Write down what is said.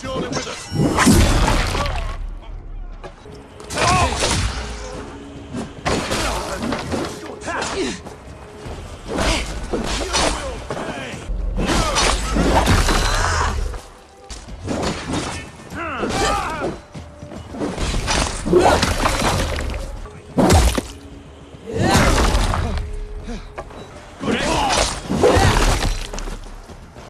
surely with us. Yeah.